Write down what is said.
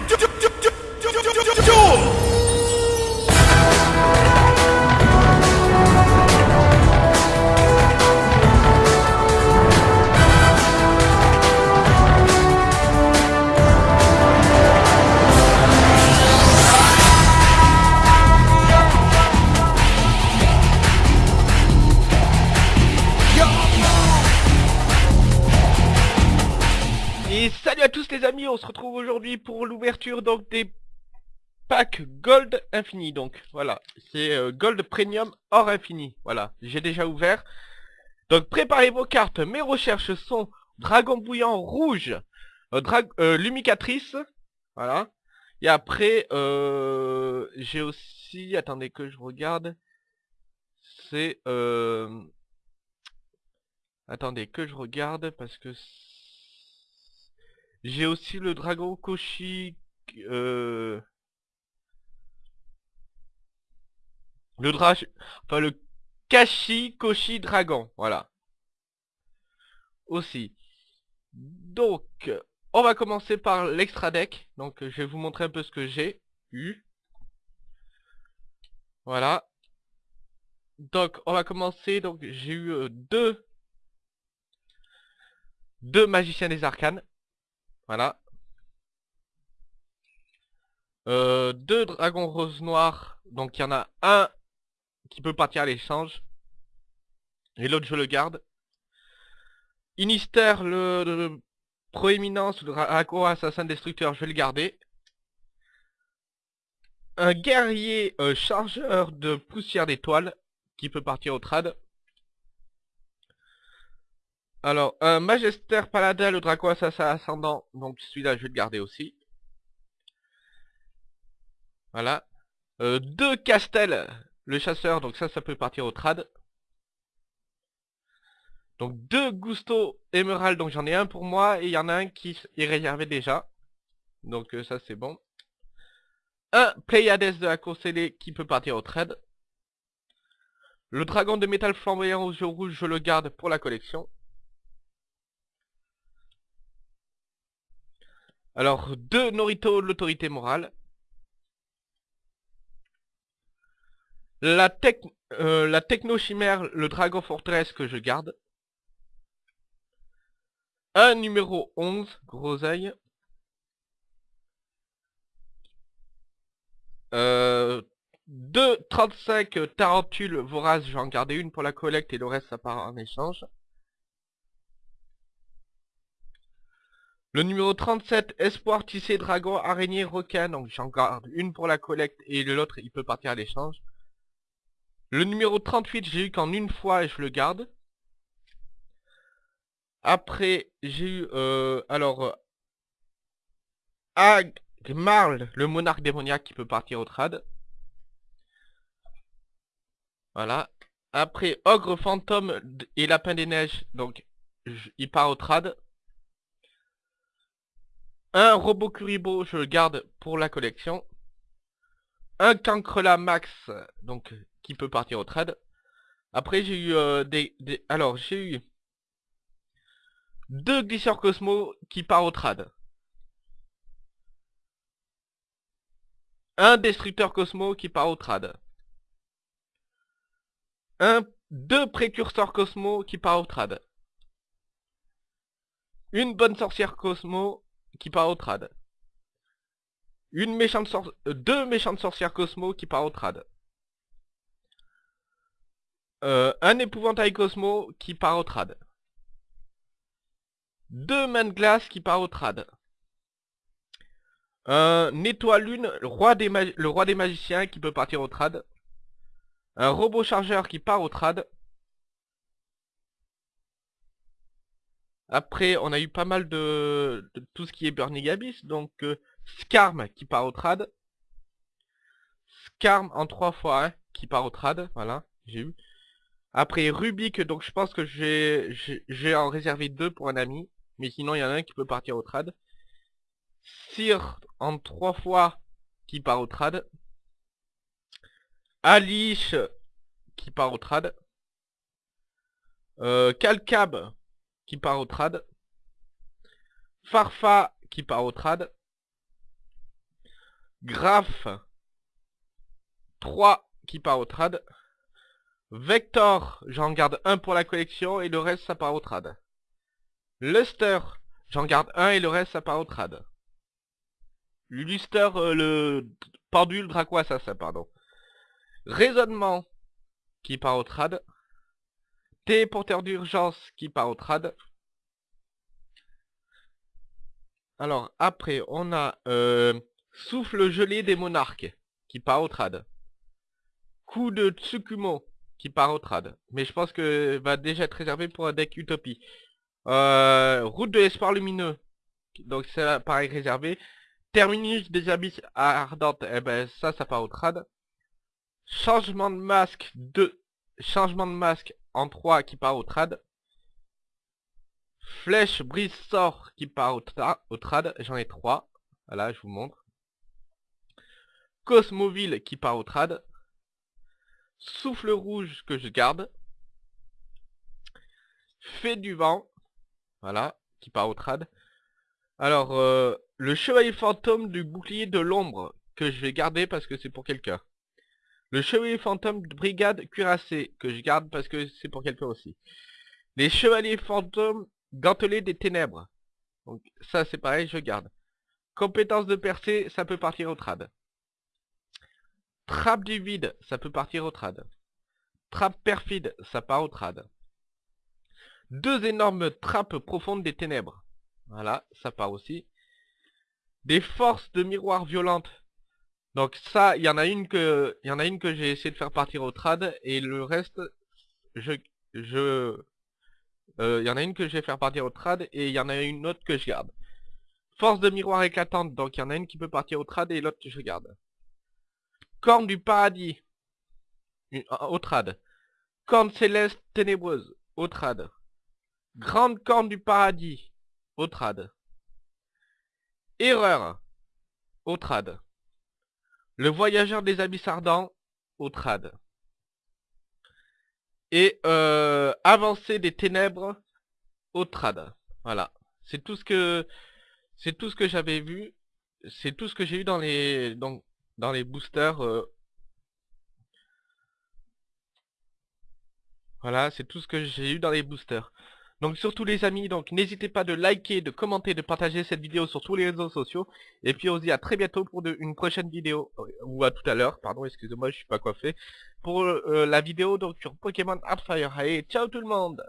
to do, do, do on se retrouve aujourd'hui pour l'ouverture donc des packs Gold Infini donc. Voilà, c'est euh, Gold Premium hors infini, voilà, j'ai déjà ouvert. Donc préparez vos cartes, mes recherches sont Dragon Bouillant Rouge, euh, euh, Lumicatrice, voilà. Et après, euh, j'ai aussi, attendez que je regarde, c'est... Attendez que je regarde parce que... J'ai aussi le dragon Koshi... Euh... Le dra... Enfin le Kashi Koshi Dragon, voilà. Aussi. Donc, on va commencer par l'extra deck. Donc je vais vous montrer un peu ce que j'ai eu. Voilà. Donc on va commencer. Donc j'ai eu euh, deux... Deux magiciens des arcanes. Voilà. Euh, deux dragons rose noir. Donc il y en a un qui peut partir à l'échange. Et l'autre je le garde. Inister, le, le proéminence, le dragon assassin destructeur, je vais le garder. Un guerrier euh, chargeur de poussière d'étoiles qui peut partir au trad. Alors, un Magister Paladin, le dragon assassin ascendant, donc celui-là je vais le garder aussi. Voilà. Euh, deux Castel, le chasseur, donc ça, ça peut partir au trad. Donc deux Gusto Emerald, donc j'en ai un pour moi, et il y en a un qui est réservé déjà. Donc euh, ça c'est bon. Un Pleiades de la course ailée qui peut partir au trade. Le dragon de métal flamboyant aux yeux rouges, je le garde pour la collection. Alors, deux Norito, l'autorité morale. La, tech, euh, techno-chimère, le dragon forteresse que je garde. Un numéro 11, groseille. Euh, deux 35 tarentules voraces, je vais en garder une pour la collecte et le reste ça part en échange. Le numéro 37, espoir tissé dragon araignée requin, donc j'en garde une pour la collecte et l'autre il peut partir à l'échange. Le numéro 38, j'ai eu qu'en une fois et je le garde. Après, j'ai eu, euh, alors, euh, Agmarl, le monarque démoniaque qui peut partir au trad. Voilà. Après, Ogre fantôme et Lapin des neiges, donc, il part au trad. Un robot Kuribo, je le garde pour la collection. Un Cancrela Max, donc, qui peut partir au trad. Après, j'ai eu euh, des. Alors, j'ai eu deux glisseurs Cosmo qui part au trad. Un destructeur Cosmo qui part au trad. Un, deux précurseurs Cosmo qui part au trad. Une bonne sorcière Cosmo qui part au trad. Une méchante euh, deux méchantes sorcières Cosmo qui part au trad. Euh, un épouvantail Cosmo qui part au trad. Deux mains de glace qui part au trad. Un étoile lune, le roi, des le roi des magiciens qui peut partir au trad. Un robot chargeur qui part au trad. Après, on a eu pas mal de, tout ce qui est Burning Abyss. Donc, euh, Scarm qui part au trad. Scarm en trois fois, qui part au trad. Voilà, j'ai eu. Après, Rubik, donc je pense que j'ai en réservé deux pour un ami. Mais sinon, il y en a un qui peut partir au trad. Sir en trois fois qui part au trad. Alice qui part au trad. Euh, Calcab qui part au trad. Farfa qui part au trad. Graph 3 qui part au trad. Vector, j'en garde un pour la collection et le reste ça part au trad. Luster, j'en garde un et le reste ça part au trad. Luster, euh, le pendule Dracoisa, ça, pardon. Raisonnement, qui part au trad. Téléporteur d'urgence, qui part au trad. Alors, après, on a euh, Souffle gelé des monarques, qui part au trad. Coup de Tsukumo, qui part au trad. Mais je pense que va déjà être réservé pour un deck Utopie. Euh, route de l'espoir lumineux. Donc c'est pareil réservé. Terminus des abysses ardentes, eh ben ça, ça part au trad. Changement de masque 2. Changement de masque en 3 qui part au trad. Flèche brise sort qui part au, au trad. J'en ai 3. Voilà, je vous montre. Cosmoville qui part au trad. Souffle rouge que je garde. Fait du vent. Voilà, qui part au trad. Alors, euh, le chevalier fantôme du bouclier de l'ombre, que je vais garder parce que c'est pour quelqu'un. Le chevalier fantôme de brigade cuirassée, que je garde parce que c'est pour quelqu'un aussi. Les chevaliers fantômes gantelés des ténèbres. Donc ça c'est pareil, je garde. Compétence de percée, ça peut partir au trad. Trappe du vide, ça peut partir au trad. Trappe perfide, ça part au trad. Deux énormes trappes profondes des ténèbres. Voilà, ça part aussi. Des forces de miroir violentes. Donc ça, il y en a une que il y a une que j'ai essayé de faire partir au trad et le reste je euh, il y en a une que je vais faire partir au trad et il y en a une autre que je garde. Force de miroir éclatante, donc il y en a une qui peut partir au trad et l'autre que je garde. Corne du paradis. Au trad. Corne céleste ténébreuse. Au trad. Grande corne du paradis. Au trad. Erreur. Au trad. Le voyageur des abysses ardents. Au trad. Et euh, avancée des ténèbres. Au. Voilà. C'est tout ce que c'est tout ce que j'avais vu. C'est tout ce que j'ai eu dans les dans les boosters. Euh. Voilà, c'est tout ce que j'ai eu dans les boosters. Donc surtout les amis, donc n'hésitez pas de liker, de commenter, de partager cette vidéo sur tous les réseaux sociaux. Et puis on se dit à très bientôt pour une prochaine vidéo, euh, ou à tout à l'heure, pardon, excusez-moi, je suis pas coiffé. Pour euh, la vidéo donc sur Pokémon Hardfire. Allez, ciao tout le monde